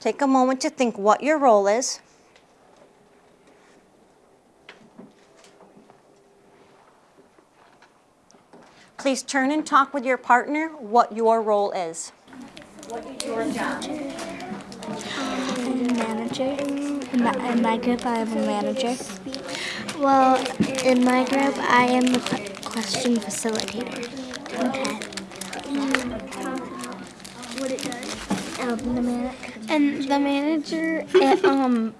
Take a moment to think what your role is. Please turn and talk with your partner what your role is. What is your job? I'm In my, in my group, I am a manager. Well, in my group, I am the question facilitator. Okay. What it does? Um, the man- And the manager, it um,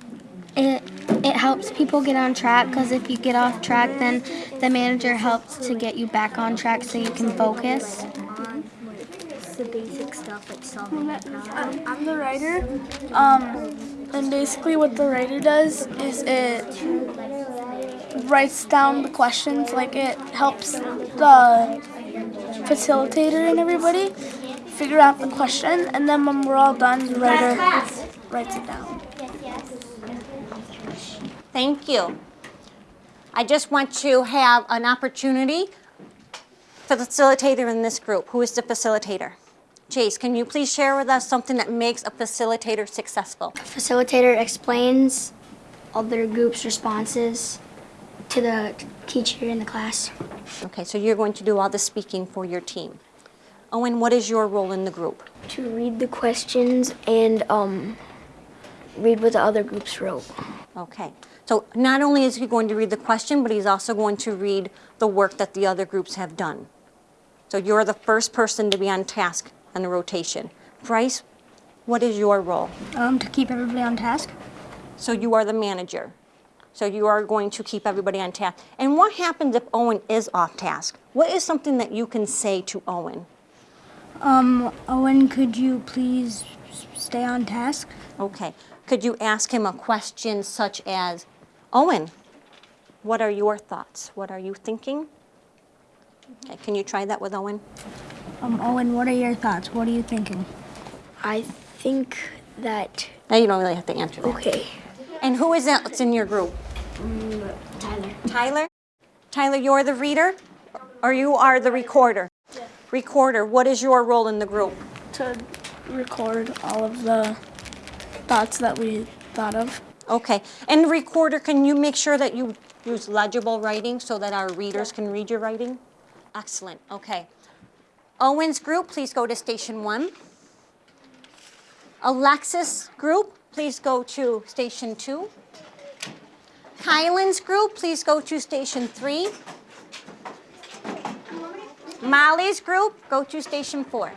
it it helps people get on track because if you get off track, then the manager helps to get you back on track so you can focus. The basic stuff like solving a problem. I'm, I'm the writer. Um, and basically, what the writer does is it writes down the questions. Like it helps the facilitator and everybody figure out the question, and then when we're all done, the writer writes it down. Thank you. I just want to have an opportunity for the facilitator in this group. Who is the facilitator? Chase, can you please share with us something that makes a facilitator successful? A Facilitator explains other group's responses to the teacher in the class. Okay, so you're going to do all the speaking for your team. Owen, what is your role in the group? To read the questions and um, read what the other groups wrote. Okay, so not only is he going to read the question, but he's also going to read the work that the other groups have done. So you're the first person to be on task on the rotation. Bryce, what is your role? Um, to keep everybody on task. So you are the manager. So you are going to keep everybody on task. And what happens if Owen is off task? What is something that you can say to Owen? Um, Owen, could you please stay on task? Okay. Could you ask him a question such as, Owen, what are your thoughts? What are you thinking? Okay, can you try that with Owen? Um, Owen, what are your thoughts? What are you thinking? I think that, Now you don't really have to answer that. okay, And who is else in your group? Tyler. Tyler? Tyler, you're the reader? Or you are the recorder? Recorder, what is your role in the group? To record all of the thoughts that we thought of. Okay, and recorder, can you make sure that you use legible writing so that our readers can read your writing? Excellent, okay. Owen's group, please go to station one. Alexis group, please go to station two. Kylan's group, please go to station three. Molly's group, go to station four.